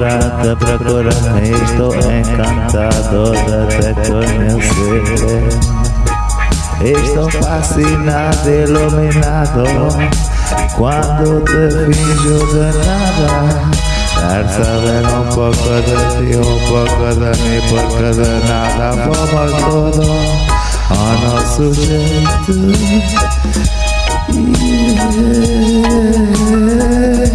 encontrar-te procurando Estou encantado de te conhecer Estou fascinado, iluminado Quando te finjo de nada. Quero saber um pouco de ti, um pouco de mim Porque de nada vamos tudo ao nosso jeito yeah.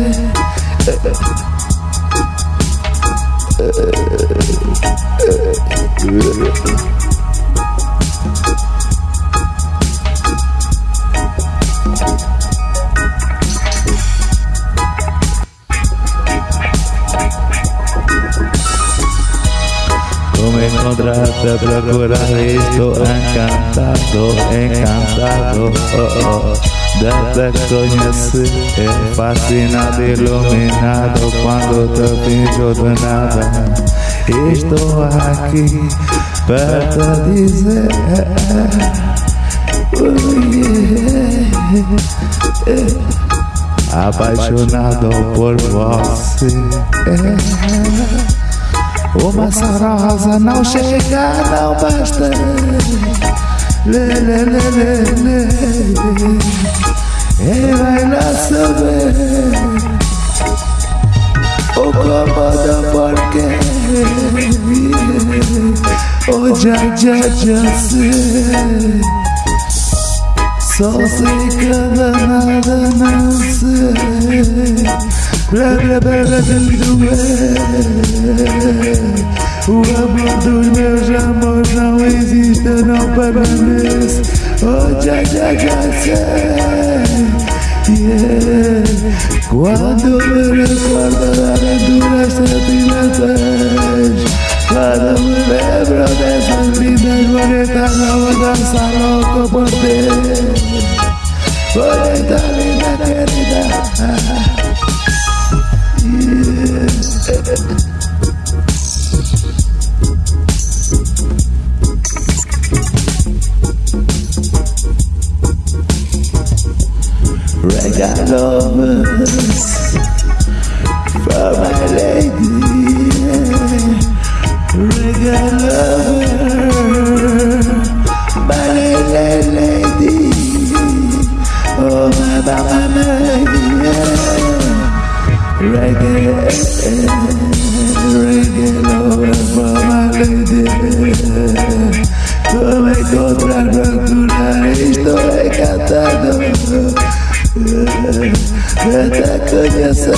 Como encontrarte, procurar estou encantado, encantado oh, oh, de te conhecer Fascinado, iluminado quando te finjo de nada Estou aqui para dizer Apaixonado por você Uma sorosa não chega, não basta. lê, lê, lê, lê, lê. E vai lá saber o comando porque Oh já, já, já sei Só sei que nada não sei Blá, blá, blá, blá, O amor dos meus amores não existe, não permanece. Oh já, já, já sei Yeah. Quando me recordo da aventura sentimentais Quando me lembro dessas lindas bonitas Vamos dançar louco por ti. Bonita, linda, querida reggae lovers for my lady. Reggae lover, my lady. Oh my mama, reggae, reggae lover for my lady. Como encontrar procura, estou encantado. Te conhecer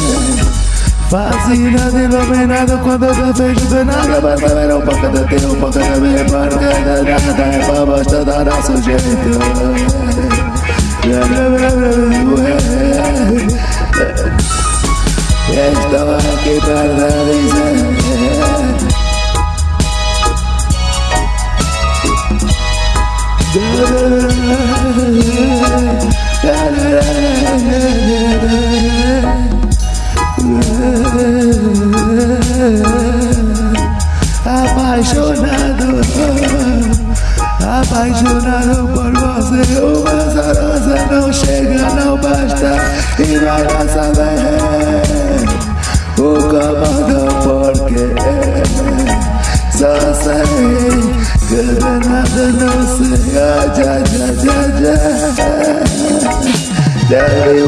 Fascinado, iluminado quando te vejo de nada Basta ver um pouco de ti, um pouco mim Porque de nada é pra mostrar do nosso jeito Estou aqui para dizer Apaixonado, apaixonado por você. Uma zarosa não chega, não basta. E vai lá saber o comando porque Só sei que nada não sei ah, já, já, já, já. Dari